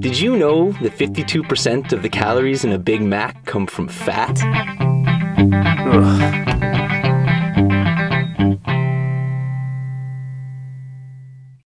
Did you know that 52% of the calories in a Big Mac come from fat? Ugh.